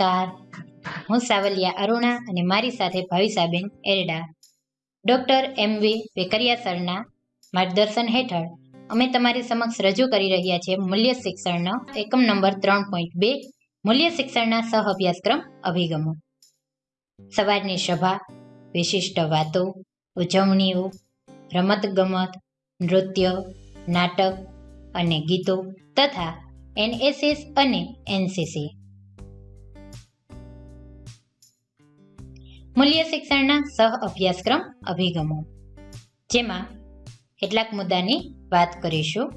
નમસ્કાર. હું સાવલિયા અરુણા અને મારી સાથે ભાવિસાબેન એરડા. ડૉક્ટર એમ વી વેકરિયા સરના માર્ગદર્શન હેઠળ અમે તમારી સમક્ષ રજૂ કરી રહ્યા છીએ મૂલ્ય શિક્ષણનો એકમ નંબર ત્રણ પોઈન્ટ બે, મૂલ્ય શિક્ષણના સહ અભ્યાસક્રમ અભિગમો. સવારની સભા, વિશિષ્ટ વાતો, ઉજવણીઓ, રમતગમત, નૃત્ય, નાટક અને ગીતો તથા એનએસએસ અને એનસીસી. મૂલ્ય શિક્ષણના સહ અભ્યાસક્રમ અભિગમો. જેમાં કેટલાક મુદ્દાની વાત કરીશું.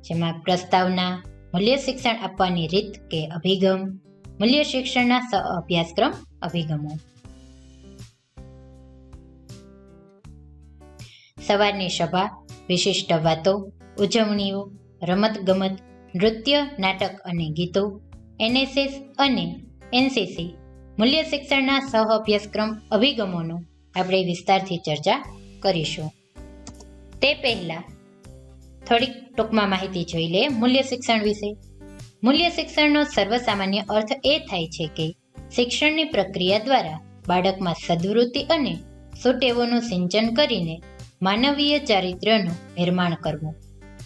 જેમાં પ્રસ્તાવના મૂલ્ય શિક્ષણ આપવાની રીત કે અભિગમ, મૂલ્ય શિક્ષણના સહ અભ્યાસક્રમ અભિગમો. સવારની સભા, વિશિષ્ટ વાતો, ઉજવણીઓ, રમતગમત, નૃત્ય, નાટક અને ગીતો, એનએસએસ અને એનસીસી મૂલ્ય શિક્ષણના સહ અભ્યાસક્રમ અભિગમોનો આપણે વિસ્તારથી ચર્ચા કરીશું. તે પહેલા થોડીક ટૂંકમાં માહિતી જોઈ લે મૂલ્ય શિક્ષણ વિશે. મૂલ્ય શિક્ષણનો સર્વસામાન્ય અર્થ એ થાય છે કે શિક્ષણની પ્રક્રિયા દ્વારા બાળકમાં સદવૃત્તિ અને સુટેવોનું સિંચન કરીને માનવીય ચારિત્ર્યનું નિર્માણ કરવું.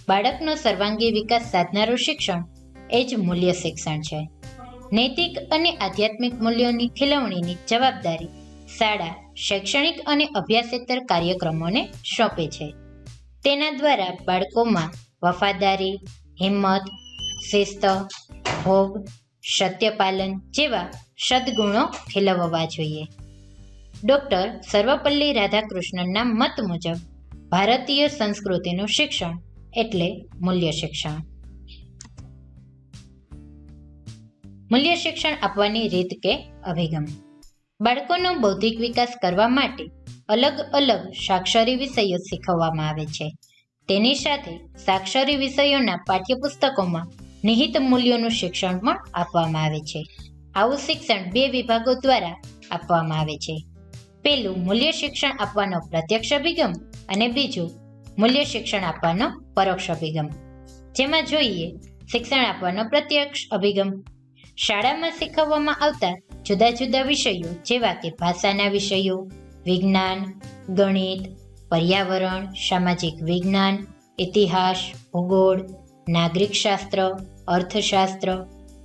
બાળકનો સર્વાંગી વિકાસ સાધનારું શિક્ષણ એ જ મૂલ્ય શિક્ષણ છે. નૈતિક અને આધ્યાત્મિક મૂલ્યોની ખીલવણીની જવાબદારી શાળા, શૈક્ષણિક અને અભ્યાસેતર કાર્યક્રમોને સોંપે છે. તેના દ્વારા બાળકોમાં વફાદારી, હિંમત, શિસ્ત, ભોગ, સત્યપાલન જેવા સદગુણો ખીલવવા જોઈએ. ડૉક્ટર સર્વપલ્લી રાધાકૃષ્ણનના મત મુજબ ભારતીય સંસ્કૃતિનું શિક્ષણ એટલે મૂલ્ય શિક્ષણ. મૂલ્ય શિક્ષણ આપવાની રીત કે અભિગમ. બાળકોનો બૌદ્ધિક વિકાસ કરવા માટે અલગ અલગ સાક્ષરી વિષયો શીખવવામાં આવે છે. તેની સાથે સાક્ષરી વિષયોના પાઠ્યપુસ્તકોમાં નિહિત મૂલ્યોનું શિક્ષણ પણ આપવામાં આવે છે. આવું શિક્ષણ બે વિભાગો દ્વારા આપવામાં આવે છે. પેલું મૂલ્ય શિક્ષણ આપવાનો પ્રત્યક્ષ અભિગમ અને બીજું મૂલ્ય શિક્ષણ આપવાનો પરોક્ષ અભિગમ. જેમાં જોઈએ શિક્ષણ આપવાનો પ્રત્યક્ષ અભિગમ. શાળામાં શીખવવામાં આવતા જુદા જુદા વિષયો, જેવા કે ભાષાના વિષયો, વિજ્ઞાન, ગણિત, પર્યાવરણ, સામાજિક વિજ્ઞાન, ઇતિહાસ, ભૂગોળ, નાગરિકશાસ્ત્ર, અર્થશાસ્ત્ર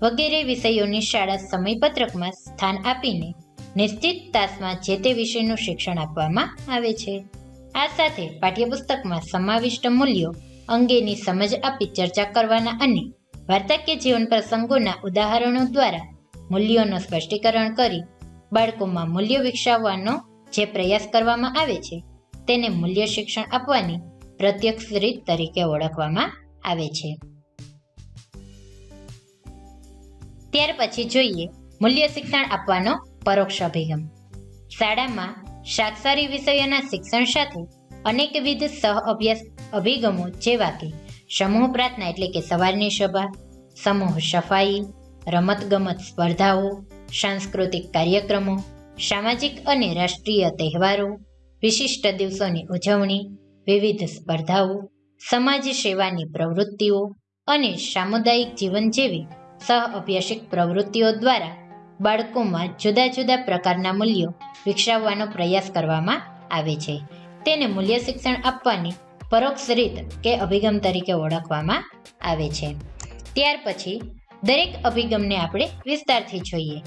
વગેરે વિષયોની શાળા સમયપત્રકમાં સ્થાન આપીને નિશ્ચિત તાસમાં જે તે વિષયનું શિક્ષણ આપવામાં આવે છે. આ સાથે પાઠ્યપુસ્તકમાં સમાવિષ્ટ મૂલ્યો અંગેની સમજ આપી ચર્ચા કરવાના અને વાર્તાકીય જીવન પ્રસંગોના ઉદાહરણો દ્વારા મૂલ્યોનું સ્પષ્ટીકરણ કરી બાળકોમાં મૂલ્ય વિકસાવવાનો જે પ્રયાસ કરવામાં આવે છે, તેને મૂલ્ય શિક્ષણ આપવાની પ્રત્યક્ષ રીત તરીકે ઓળખવામાં આવે છે. ત્યાર પછી જોઈએ મૂલ્ય શિક્ષણ આપવાનો પરોક્ષ અભિગમ. શાળામાં શાકસારી વિષયોના શિક્ષણ સાથે અનેકવિધ સહ અભ્યાસ અભિગમો જેવા કે સમૂહ પ્રાર્થના એટલે કે સવારની સભા, સમૂહ સફાઈ રમતગમત સ્પર્ધાઓ, સાંસ્કૃતિક કાર્યક્રમો, સામાજિક અને રાષ્ટ્રીય તહેવારો, વિશિષ્ટ દિવસોની ઉજવણી, વિવિધ સ્પર્ધાઓ, સમાજ સેવાની પ્રવૃત્તિઓ અને સામુદાયિક જીવન જેવી સહ અભ્યાસિક પ્રવૃત્તિઓ દ્વારા બાળકોમાં જુદા જુદા પ્રકારના મૂલ્યો વિકસાવવાનો પ્રયાસ કરવામાં આવે છે. તેને મૂલ્ય શિક્ષણ આપવાની પરોક્ષ રીત કે અભિગમ તરીકે ઓળખવામાં આવે છે. ત્યાર પછી, દરેક અભિગમને આપણે વિસ્તારથી જોઈએ.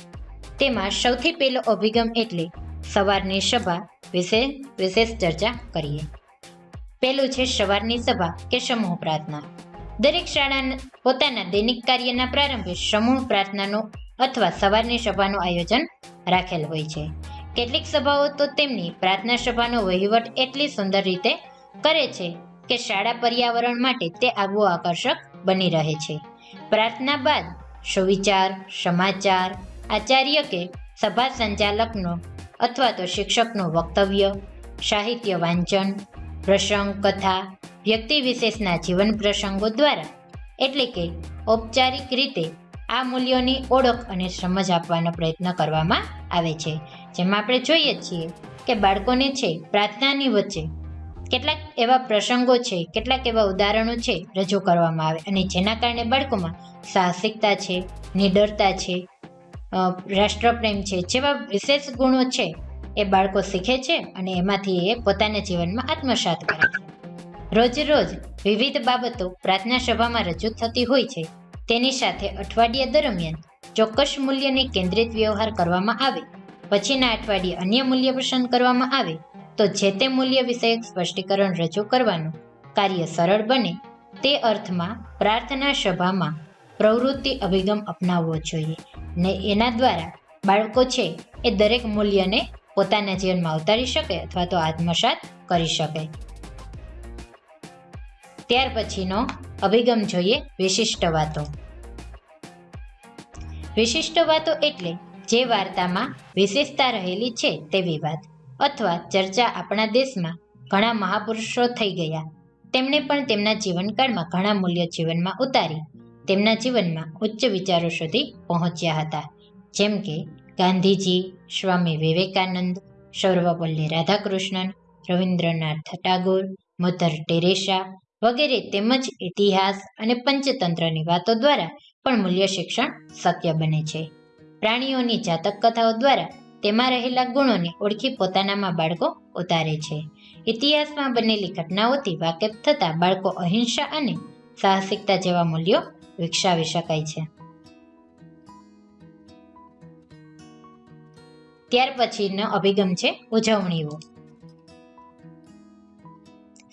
તેમાં સૌથી પહેલો અભિગમ એટલે સવારની સભા વિશે વિશેષ ચર્ચા કરીએ. પહેલું છે સવારની સભા કે સમૂહ પ્રાર્થના. દરેક શાળા પોતાના દૈનિક કાર્યના પ્રારંભે સમૂહ પ્રાર્થનાનો અથવા સવારની સભાનું આયોજન રાખેલ હોય છે. કેટલીક સભાઓ તો તેમની પ્રાર્થના સભાનો વહીવટ એટલી સુંદર રીતે કરે છે કે શાળા પર્યાવરણ માટે તે આગવું આકર્ષક બની રહે છે. પ્રાર્થના બાદ સુવિચાર, સમાચાર, આચાર્ય કે સભા સંચાલકનો અથવા તો શિક્ષકનું વક્તવ્ય, સાહિત્ય વાંચન, પ્રસંગ, કથા, વ્યક્તિ વિશેષના જીવન પ્રસંગો દ્વારા એટલે કે ઔપચારિક રીતે આ મૂલ્યોની ઓળખ અને સમજ આપવાનો પ્રયત્ન કરવામાં આવે છે. જેમાં આપણે જોઈએ છીએ કે બાળકોને છે પ્રાર્થનાની વચ્ચે કેટલાક એવા પ્રસંગો છે, કેટલાક એવા ઉદાહરણો છે, રજૂ કરવામાં આવે. અને જેના કારણે બાળકોમાં સાહસિકતા છે, નિડરતા છે રાષ્ટ્રપ્રેમ છે, જેવા વિશેષ ગુણો છે, એ બાળકો શીખે છે અને એમાંથી એ પોતાના જીવનમાં આત્મસાત કરે છે. રોજ રોજ વિવિધ બાબતો પ્રાર્થના સભામાં રજૂ થતી હોય છે. તેની સાથે અઠવાડિયા દરમિયાન ચોક્કસ મૂલ્યને કેન્દ્રિત વ્યવહાર કરવામાં આવે. પછીના અઠવાડિયે અન્ય મૂલ્ય પસંદ કરવામાં આવે. તો જે તે મૂલ્ય વિષયક સ્પષ્ટીકરણ રજૂ કરવાનું કાર્ય સરળ બને તે અર્થમાં પ્રાર્થના સભામાં પ્રવૃત્તિ અભિગમ અપનાવવો જોઈએ ને એના દ્વારા બાળકો છે એ દરેક મૂલ્યને પોતાના જીવનમાં ઉતારી શકે અથવા તો આત્મસાત કરી શકે. ત્યાર પછીનો અભિગમ જોઈએ વિશિષ્ટ વાતો. વિશિષ્ટ વાતો એટલે જે વાર્તામાં વિશેષતા રહેલી છે તેવી વાત. અથવા ચર્ચા આપણા દેશમાં ઘણા મહાપુરુષો થઈ ગયા. તેમણે પણ તેમના જીવનકાળમાં ઘણા મૂલ્ય જીવનમાં ઉતારી, તેમના જીવનમાં ઉચ્ચ વિચારો સુધી પહોંચ્યા હતા. જેમ કે ગાંધીજી, સ્વામી વિવેકાનંદ, સર્વપલ્લી રાધાકૃષ્ણન, રવિન્દ્રનાથ ટાગોર મધર ટેરેસા વગેરે તેમજ ઇતિહાસ અને પંચતંત્રની વાતો દ્વારા પણ મૂલ્ય શિક્ષણ શક્ય બને છે. પ્રાણીઓની જાતક કથાઓ દ્વારા તેમાં રહેલા ગુણોને ઓળખી પોતાનામાં બાળકો ઉતારે છે. ઇતિહાસમાં બનેલી ઘટનાઓથી વાકેફ થતા બાળકો અહિંસા અને સાહસિકતા જેવા મૂલ્યો વિકસાવી શકાય છે. ત્યાર પછીનો અભિગમ છે ઉજવણીઓ.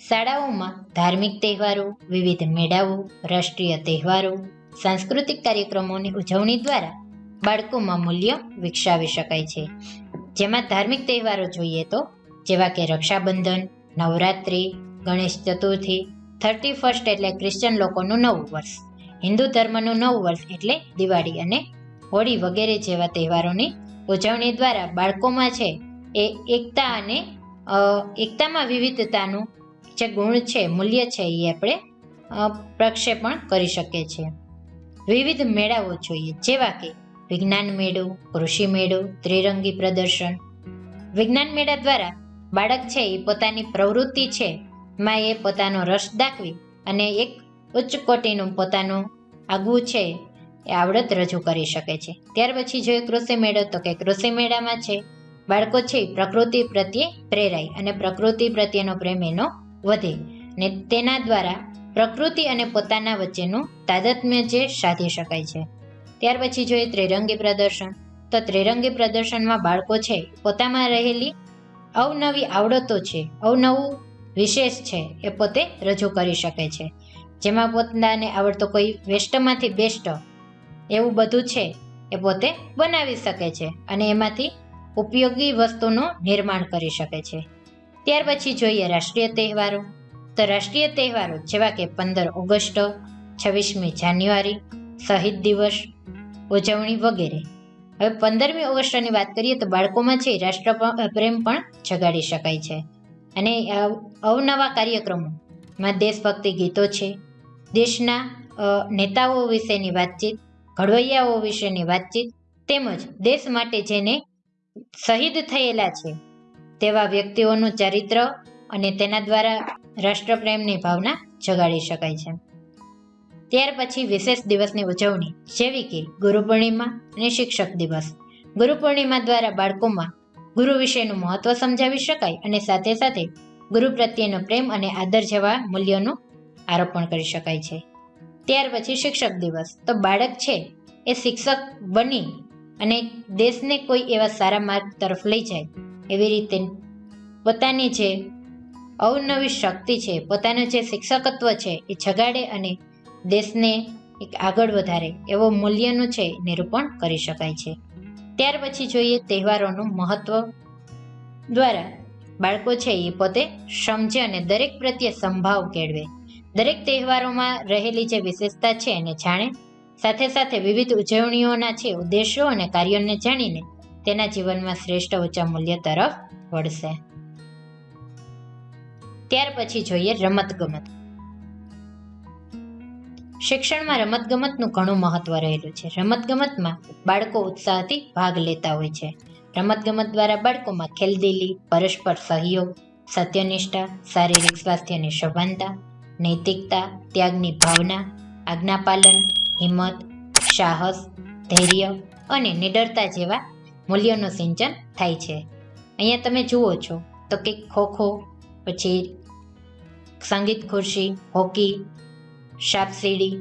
શાળાઓમાં ધાર્મિક તહેવારો, વિવિધ મેળાઓ, રાષ્ટ્રીય તહેવારો, સાંસ્કૃતિક કાર્યક્રમોની ઉજવણી દ્વારા બાળકોમાં મૂલ્ય વિકસાવી શકાય છે. જેમાં ધાર્મિક તહેવારો જોઈએ તો, જેવા કે રક્ષાબંધન, નવરાત્રિ, ગણેશ ચતુર્થી, થર્ટી ફર્સ્ટ એટલે ક્રિશ્ચન લોકોનું નવું વર્ષ, હિન્દુ ધર્મનું નવું વર્ષ એટલે દિવાળી અને હોળી વગેરે જેવા તહેવારોની ઉજવણી દ્વારા બાળકોમાં છે એ એકતા અને એકતામાં વિવિધતાનું જે ગુણ છે, મૂલ્ય છે એ આપણે પ્રક્ષેપણ કરી શકીએ છીએ. વિવિધ મેળાઓ જોઈએ, જેવા કે વિજ્ઞાન મેળો કૃષિ મેળો, ત્રિરંગી પ્રદર્શન. વિજ્ઞાન મેળા દ્વારા બાળક છે એ પોતાની પ્રવૃત્તિ છે. માં એ પોતાનો રસ દાખવી અને એક ઉચ્ચ કોટીનું પોતાનું આગવું છે એ આવડત રજૂ કરી શકે છે. ત્યાર પછી જોઈએ કૃષિ મેળો, તો કે કૃષિ મેળામાં છે. બાળકો છે પ્રકૃતિ પ્રત્યે પ્રેરાય અને પ્રકૃતિ પ્રત્યેનો પ્રેમ એનો વધે ને તેના દ્વારા પ્રકૃતિ અને પોતાના વચ્ચેનું તાદત્મ્ય જે સાધી શકાય છે. ત્યાર પછી જોઈએ ત્રિરંગી પ્રદર્શન. તો ત્રિરંગી પ્રદર્શનમાં બાળકો છે, પોતામાં રહેલી અવનવી આવડતો છે, અવનવું વિશેષ છે, એ પોતે રજૂ કરી શકે છે. જેમાં પોતાને આવડતો કોઈ વેસ્ટમાંથી બેસ્ટ એવું બધું છે, એ પોતે બનાવી શકે છે અને એમાંથી ઉપયોગી વસ્તુનું નિર્માણ કરી શકે છે. ત્યાર પછી જોઈએ રાષ્ટ્રીય તહેવારો. તો રાષ્ટ્રીય તહેવારો જેવા કે પંદર ઓગસ્ટ, છવ્વીસમી જાન્યુઆરી, શહીદ દિવસ ઉજવણી વગેરે. હવે પંદરમી ઓગસ્ટની વાત કરીએ તો બાળકોમાં છે રાષ્ટ્ર પ્રેમ પણ જગાડી શકાય છે. અને અવનવા કાર્યક્રમોમાં દેશભક્તિ ગીતો છે. દેશના નેતાઓ વિશેની વાતચીત, ઘડવૈયાઓ વિશેની વાતચીત, તેમજ દેશ માટે જેને શહીદ થયેલા છે, તેવા વ્યક્તિઓનું ચરિત્ર અને તેના દ્વારા રાષ્ટ્રપ્રેમની ભાવના જગાડી શકાય છે. ત્યાર પછી વિશેષ દિવસની ઉજવણી જેવી કે ગુરુ પૂર્ણિમા અને શિક્ષક દિવસ. ગુરુ પૂર્ણિમા દ્વારા બાળકોમાં ગુરુ વિશેનું મહત્વ સમજાવી શકાય અને સાથે સાથે ગુરુ પ્રત્યેનો પ્રેમ અને આદર જેવા મૂલ્યોનું આરોપણ કરી શકાય છે. ત્યાર પછી શિક્ષક દિવસ. તો બાળક છે એ શિક્ષક બની અને દેશને કોઈ એવા સારા માર્ગ તરફ લઈ જાય એવી રીતે પોતાની જે અવનવી શક્તિ છે, પોતાનું જે શિક્ષકત્વ છે એ જગાડે અને દેશને એક આગળ વધારે એવો મૂલ્યનું છે નિરૂપણ કરી શકાય છે. ત્યાર પછી જોઈએ તહેવારોનું મહત્વ દ્વારા બાળકો છે એ પોતે સમજે અને દરેક પ્રત્યે સંભાવ કેળવે. દરેક તહેવારોમાં રહેલી જે વિશેષતા છે એને જાણે. સાથે સાથે વિવિધ ઉજવણીઓના છે ઉદ્દેશો અને કાર્યોને જાણીને તેના જીવનમાં શ્રેષ્ઠ ઊંચા મૂલ્ય તરફ વળશે. ત્યાર પછી જોઈએ રમતગમત. શિક્ષણમાં રમતગમતનું ઘણું મહત્વ રહેલું છે. રમતગમતમાં બાળકો ઉત્સાહથી ભાગ લેતા હોય છે. રમતગમત દ્વારા બાળકોમાં ખેલદિલી, પરસ્પર સહયોગ, સત્યનિષ્ઠા, શારીરિક સ્વાસ્થ્યની સભાનતા, નૈતિકતા, ત્યાગની ભાવના આજ્ઞાપાલન હિંમત, સાહસ, ધૈર્ય અને નિડરતા જેવા મૂલ્યોનું સિંચન થાય છે. અહીંયા તમે જુઓ છો તો કે ખોખો, પછી સંગીત ખુરશી, હોકી સાપસીડી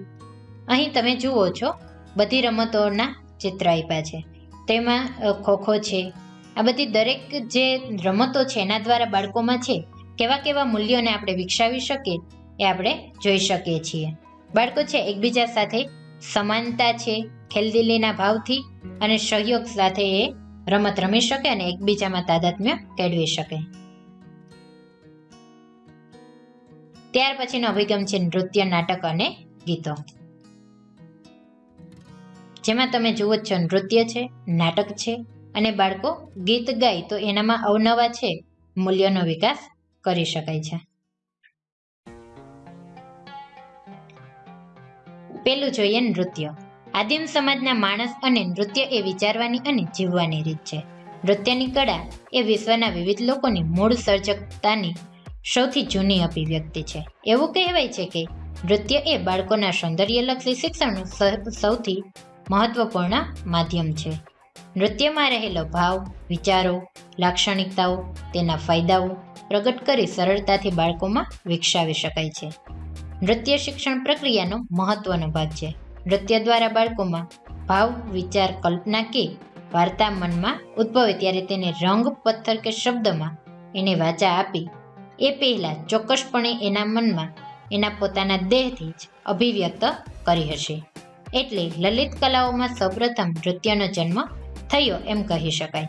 અહીં તમે જુઓ છો, બધી રમતોના ચિત્ર આપ્યા છે. તેમાં ખોખો છે. આ બધી દરેક જે રમતો છે, એના દ્વારા બાળકોમાં છે, કેવા કેવા મૂલ્યોને આપણે વિકસાવી શકીએ, એ આપણે જોઈ શકીએ છીએ. બાળકો છે, એકબીજા સાથે સમાનતા છે, ખેલદિલીના ભાવથી અને સહયોગ સાથે એ રમત રમી શકે અને એકબીજામાં તાદાત્મ્ય કેળવી શકે. ત્યાર પછીનો અભિગમ છે નૃત્ય, નાટક અને ગીતો. જેમાં તમે જુઓ છો, નૃત્ય છે, નાટક છે અને બાળકો ગીત ગાય તો એનામાં અવનવા છે, મૂલ્યોનો વિકાસ કરી શકાય છે. પેલું જોઈએ નૃત્ય. આદિમ સમાજના માણસ અને નૃત્ય એ વિચારવાની અને જીવવાની રીત છે. નૃત્યની કળા એ વિશ્વના વિવિધ લોકોની મૂળ સર્જકતાની સૌથી જૂની અભિવ્યક્તિ છે. એવું કહેવાય છે કે નૃત્ય એ બાળકોના સૌંદર્યલક્ષી શિક્ષણનું સૌથી મહત્વપૂર્ણ માધ્યમ છે. નૃત્યમાં રહેલો ભાવ, વિચારો, લાક્ષણિકતાઓ, તેના ફાયદાઓ પ્રગટ કરી સરળતાથી બાળકોમાં વિકસાવી શકાય છે. નૃત્ય શિક્ષણ પ્રક્રિયાનો મહત્વનો ભાગ છે. નૃત્ય દ્વારા બાળકોમાં ભાવ, વિચાર, કલ્પના કે વાર્તા મનમાં ઉદ્ભવે ત્યારે તેને રંગ, પથ્થર કે શબ્દમાં એને વાચા આપી એ પહેલાં ચોક્કસપણે એના મનમાં, એના પોતાના દેહથી જ અભિવ્યક્ત કરી હશે. એટલે લલિત કલાઓમાં સૌપ્રથમ નૃત્યનો જન્મ થયો એમ કહી શકાય.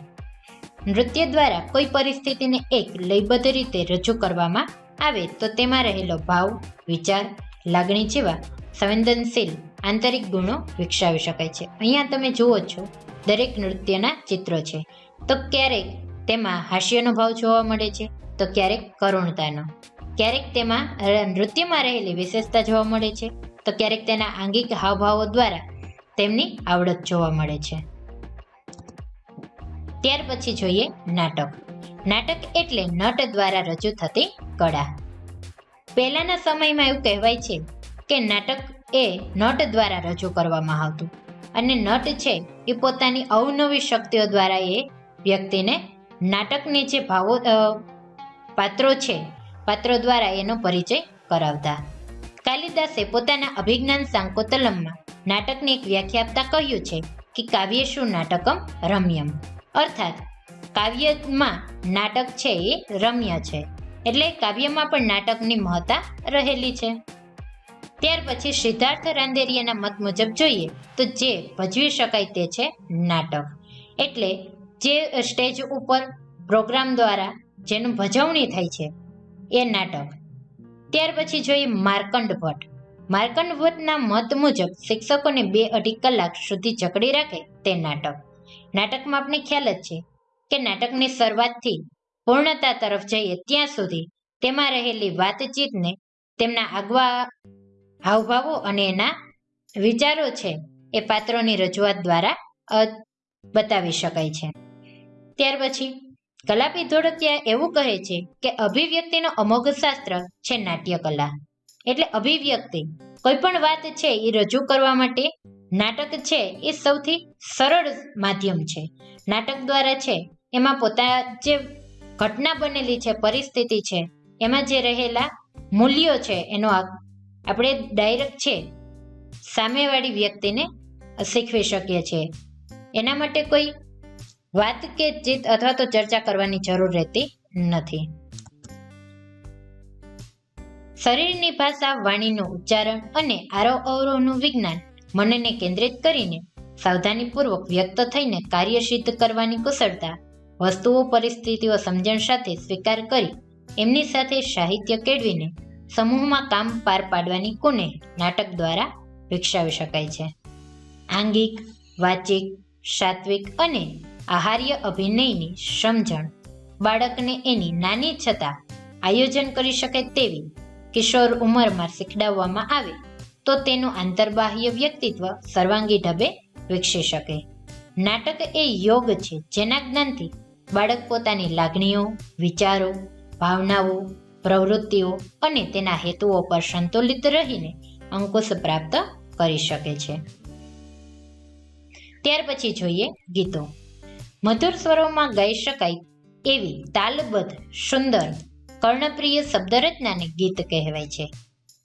નૃત્ય દ્વારા કોઈ પરિસ્થિતિને એક લયબદ્ધ રીતે રજૂ કરવામાં આવે તો તેમાં રહેલો ભાવ, વિચાર, લાગણી જેવા સંવેદનશીલ આંતરિક ગુણો વિકસાવી શકાય છે. અહીંયા તમે જુઓ છો, દરેક નૃત્યના ચિત્રો છે. તો ક્યારેક તેમાં હાસ્યનો ભાવ જોવા મળે છે તો ક્યારેક કરુણતાનો. ક્યારેક તેમાં નૃત્યમાં રહેલી વિશેષતા જોવા મળે છે. તો ક્યારેક તેના આંગિક હાવભાવો દ્વારા તેમની આવડત જોવા મળે છે. ત્યાર પછી જોઈએ નાટક. નાટક એટલે નટ દ્વારા રજૂ થતી કળા. પહેલાના સમયમાં એવું કહેવાય છે કે નાટક એ નટ દ્વારા રજૂ કરવામાં આવતું. અને નટ છે એ પોતાની અવનવી શક્તિઓ દ્વારા એ વ્યક્તિને નાટકની જે ભાવો પાત્રો છે. પાત્રો દ્વારા એનો પરિચય કરાવતા. કાલિદાસે પોતાના અભિજ્ઞાન સાંકોતલમમાં નાટકની એક વ્યાખ્યા આપતા કહ્યું છે કે કાવ્ય શું નાટકમ રમ્યમ. અર્થાત, કાવ્યમાં નાટક છે એ રમ્ય છે, એટલે કાવ્યમાં પણ નાટકની મહત્તા રહેલી છે. ત્યાર પછી સિદ્ધાર્થ રાંદેરિયાના મત મુજબ જોઈએ તો જે ભજવી શકાય તે છે નાટક. એટલે જે સ્ટેજ ઉપર પ્રોગ્રામ દ્વારા જેનું ભજવણી થાય છે એ નાટક. ત્યાર પછી જોઈએ માર્કંડ ભટ્ટ. માર્કંડ ભટ્ટના મત મુજબ શિક્ષકોને બે અઢી કલાક સુધી જકડી રાખે તે નાટક. નાટકમાં આપણે ખ્યાલ જ છે કે નાટકની શરૂઆતથી પૂર્ણતા તરફ જઈએ ત્યાં સુધી તેમાં રહેલી વાતચીતને તેમના આગવા હાવભાવો અને એના વિચારો છે એ પાત્રોની રજૂઆત દ્વારા બતાવી શકાય છે. ત્યાર પછી કલાપી ધોળકિયા એવું કહે છે કે અભિવ્યક્તિનો અમોઘ શાસ્ત્ર છે નાટ્ય કલા એટલે અભિવ્યક્તિ કોઈ પણ વાત છે એ રજૂ કરવા માટે નાટક છે એ સૌથી સરળ માધ્યમ છે. નાટક દ્વારા છે એમાં પોતા જે ઘટના બનેલી છે, પરિસ્થિતિ છે, એમાં જે રહેલા મૂલ્યો છે એનો આપણે ડાયરેક્ટ છે સામેવાળી વ્યક્તિને શીખવી શકીએ છીએ. એના માટે કોઈ વાત કે જીત અથવા તો ચર્ચા કરવાની જરૂર રહેતી નથી. શરીરની ભાષા, વાણીનું ઉચ્ચારણ અને આરોહ અવરોહનું વિજ્ઞાન મનને કેન્દ્રિત કરીને સાવધાનીપૂર્વક વ્યક્ત થઈને કાર્ય સિદ્ધ કરવાની કુશળતા, વસ્તુઓ, પરિસ્થિતિઓ સમજણ સાથે સ્વીકાર કરી એમની સાથે સાહિત્ય કેળવીને સમૂહમાં કામ પાર પાડવાની કુને નાટક દ્વારા વિકસાવી શકાય છે. આંગિક, વાચિક, સાત્વિક અને આહાર્ય અભિનયની સમજણ. બાળકને એની નાની છતાં આયોજન કરી શકે તેવી કિશોર ઉંમરમાં શીખડાવવામાં આવે તો તેનું આંતરબાહ્ય વ્યક્તિત્વ સર્વાંગી ઢબે વિકસી શકે. નાટક એ યોગ છે જેના જ્ઞાનથી બાળક પોતાની લાગણીઓ, વિચારો, ભાવનાઓ, પ્રવૃત્તિઓ અને તેના હેતુઓ પર સંતુલિત રહીને અંકુશ પ્રાપ્ત કરી શકે છે. ત્યાર પછી જોઈએ ગીતો. મધુર સ્વરોમાં ગાઈ શકાય એવી તાલબદ્ધ, સુંદર, કર્ણપ્રિય શબ્દરચનાને ગીત કહેવાય છે.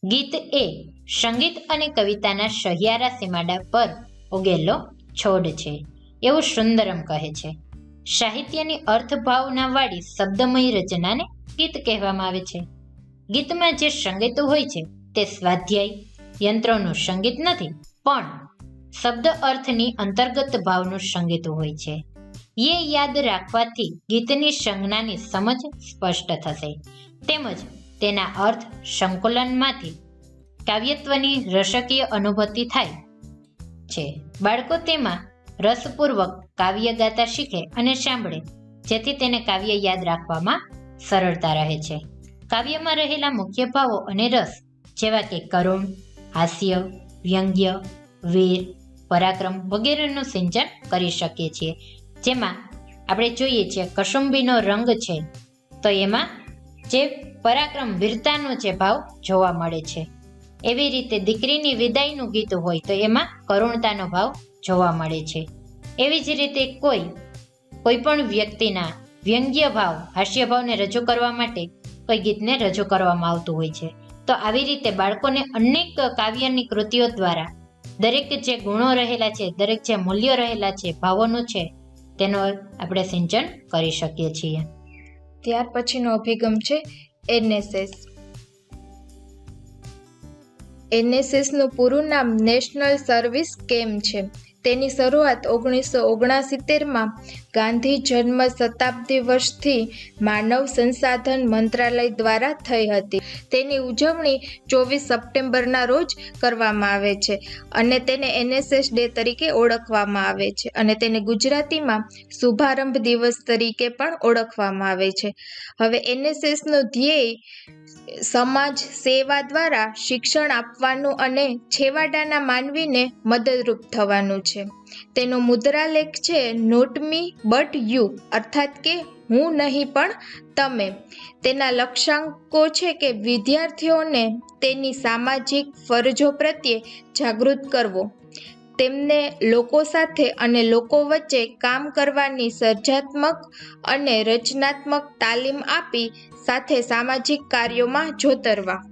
ગીત એ સંગીત અને કવિતાના સહિયારા સીમાડા પર ઉગેલો છોડ છે. એવું સુંદરમ કહે છે. સાહિત્યની અર્થભાવનાવાળી શબ્દમય રચનાને ગીત કહેવામાં આવે છે. ગીતમાં જે સંગીતો હોય છે તે સ્વાધ્યાય, યંત્રોનું સંગીત નથી, પણ શબ્દ અર્થની અંતર્ગત ભાવનું સંગીત હોય છે. એ યાદ રાખવાથી ગીતની સંજ્ઞાની સમજ સ્પષ્ટ થશે. તેમજ તેના અર્થ સંકુલનમાંથી કાવ્યત્વની રસકીય અનુભૂતિ થાય છે. બાળકો તેમાં રસપૂર્વક કાવ્ય ગાતા શીખે અને સાંભળે, જેથી તેને કાવ્ય યાદ રાખવામાં સરળતા રહે છે. કાવ્યમાં રહેલા મુખ્ય ભાવો અને રસ જેવા કે કરુણ, હાસ્ય, વ્યંગ્ય, વીર, પરાક્રમ વગેરેનું સિંચન કરી શકીએ છીએ. જેમાં આપણે જોઈએ છીએ કસુંબીનો રંગ છે, તો એમાં જે પરાક્રમ વીરતાનો જે ભાવ જોવા મળે છે. એવી રીતે દીકરીની વિદાયનું ગીત હોય તો એમાં કરુણતાનો ભાવ જોવા મળે છે. એવી જ રીતે કોઈ કોઈ પણ વ્યક્તિના વ્યંગ્ય ભાવ, હાસ્ય ભાવને રજૂ કરવા માટે કોઈ ગીતને રજૂ કરવામાં આવતું હોય છે. તો આવી રીતે બાળકોને અનેક કાવ્યની કૃતિઓ દ્વારા દરેક જે ગુણો રહેલા છે, દરેક જે મૂલ્યો રહેલા છે, ભાવોનું છે તેનો આપણે સિંચન કરી શકીએ છીએ. ત્યાર પછીનો અભિગમ છે એનએસએસ એનએસએસનું પૂરું નામ નેશનલ સર્વિસ કેમ છે. તેની શરૂઆત ઓગણીસો ઓગણસિત્તેરમાં ગાંધી જન્મ શતાબ્દી વર્ષથી માનવ સંસાધન મંત્રાલય દ્વારા થઈ હતી. તેની ઉજવણી ચોવીસ સપ્ટેમ્બરના રોજ કરવામાં આવે છે અને તેને એનએસએસ ડે તરીકે ઓળખવામાં આવે છે અને તેને ગુજરાતીમાં શુભારંભ દિવસ તરીકે પણ ઓળખવામાં આવે છે. હવે એનએસએસનો ધ્યેય સમાજ સેવા દ્વારા શિક્ષણ આપવાનું અને છેવાડાના માનવીને મદદરૂપ થવાનું છે. તેનો મુદ્રાલેખ છે નોટ મી બટ યુ અર્થાત કે, હું નહીં, પણ તમે. તેના લક્ષ્યાંકો છે કે, વિદ્યાર્થીઓને તેની સામાજિક ફરજો પ્રત્યે જાગૃત કરવો. તેમને લોકો સાથે અને લોકો વચ્ચે કામ કરવાની સર્જાત્મક અને રચનાત્મક તાલીમ આપી સાથે સામાજિક કાર્યોમાં જોતરવા.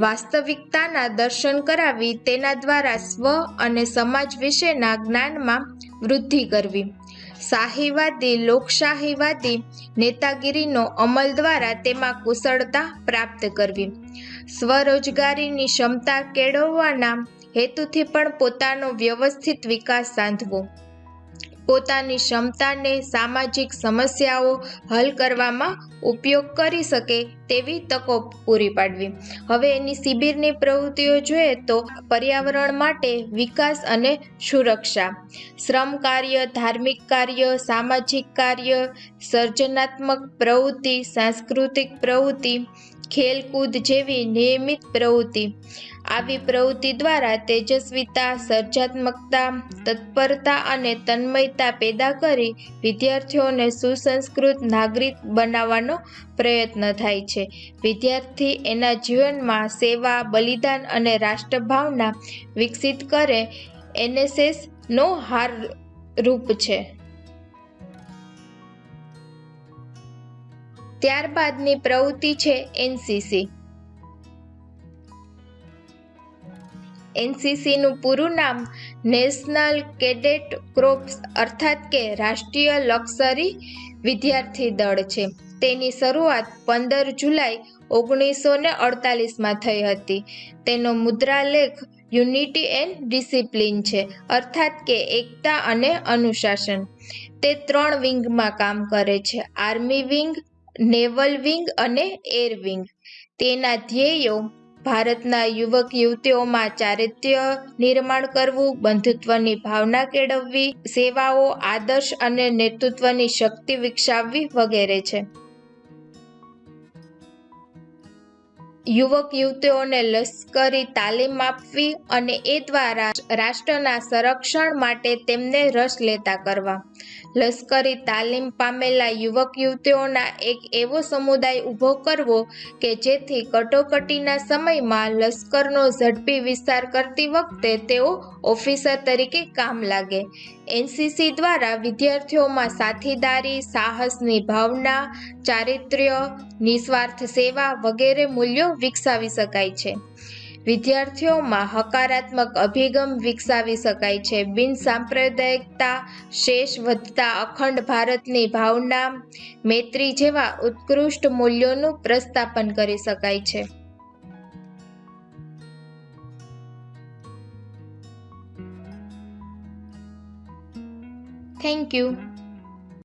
વાસ્તવિકતાના દર્શન કરાવી તેના દ્વારા સ્વ અને સમાજ વિશેના જ્ઞાનમાં વૃદ્ધિ કરવી. શાહીવાદી, લોકશાહીવાદી નેતાગીરીનો અમલ દ્વારા તેમાં કુશળતા પ્રાપ્ત કરવી. સ્વરોજગારીની ક્ષમતા કેળવવાના હેતુથી પણ પોતાનો વ્યવસ્થિત વિકાસ સાધવો. પોતાની ક્ષમતાને સામાજિક સમસ્યાઓ હલ કરવામાં ઉપયોગ કરી શકે તેવી તકો પૂરી પાડવી. હવે એની શિબિરની પ્રવૃત્તિઓ જોઈએ તો પર્યાવરણ માટે વિકાસ અને સુરક્ષા. શ્રમ કાર્ય, ધાર્મિક કાર્ય, સામાજિક કાર્ય, સર્જનાત્મક પ્રવૃત્તિ, સાંસ્કૃતિક પ્રવૃત્તિ, ખેલકૂદ જેવી નિયમિત પ્રવૃત્તિ. આવી પ્રવૃત્તિ દ્વારા તેજસ્વીતા સર્જાત્મકતા તત્પરતા અને તન્મયતા પેદા કરી વિદ્યાર્થીઓને સુસંસ્કૃત નાગરિક બનાવવાનો પ્રયત્ન થાય છે. વિદ્યાર્થી એના જીવનમાં સેવા, બલિદાન અને રાષ્ટ્રભાવના વિકસિત કરે એનએસએસ નો હાર રૂપ છે. ત્યારબાદની પ્રવૃત્તિ છે એનસીસી. એનસીસીનું પૂરું નામ નેશનલ કેડેટ ક્રોપ્સ અર્થાત કે રાષ્ટ્રીય લક્ઝરી વિદ્યાર્થી દળ છે. તેની શરૂઆત પંદર જુલાઈ ઓગણીસો ને અડતાલીસમાં થઈ હતી. તેનો મુદ્રાલેખ યુનિટી એન્ડ ડિસિપ્લિન છે, અર્થાત કે એકતા અને અનુશાસન. તે ત્રણ વિંગમાં કામ કરે છે, આર્મી વિંગ, નેવલ વિંગ અને એર વિંગ. તેના ધ્યેયો ભારતના યુવક યુવતીઓમાં ચારિત્ર્ય નિર્માણ કરવું, બંધુત્વની ભાવના કેળવવી, સેવાઓ, આદર્શ અને નેતૃત્વની શક્તિ વિકસાવવી વગેરે છે. યુવક યુવતીઓને લશ્કરી તાલીમ આપવી અને એ દ્વારા રાષ્ટ્રના સંરક્ષણ માટે તેમને રસ લેતા કરવા. લશ્કરી તાલીમ પામેલા યુવક યુવતીઓના એક એવો સમુદાય ઊભો કરવો કે જેથી કટોકટીના સમયમાં લશ્કરનો ઝડપી વિસ્તાર કરતી વખતે તેઓ ઓફિસર તરીકે કામ લાગે. એનસીસી દ્વારા વિદ્યાર્થીઓમાં સાથીદારી, સાહસની ભાવના, ચારિત્ર્ય, નિસ્વાર્થ સેવા વગેરે મૂલ્યો વિકસાવી શકાય છે. વિદ્યાર્થીઓમાં હકારાત્મક અભિગમ વિકસાવી શકાય છે. બિન સાંપ્રદાયિકતા, શેષ વધતા અખંડ ભારતની ભાવના, મૈત્રી જેવા ઉત્કૃષ્ટ મૂલ્યોનું પ્રસ્થાપન કરી શકાય છે. Thank you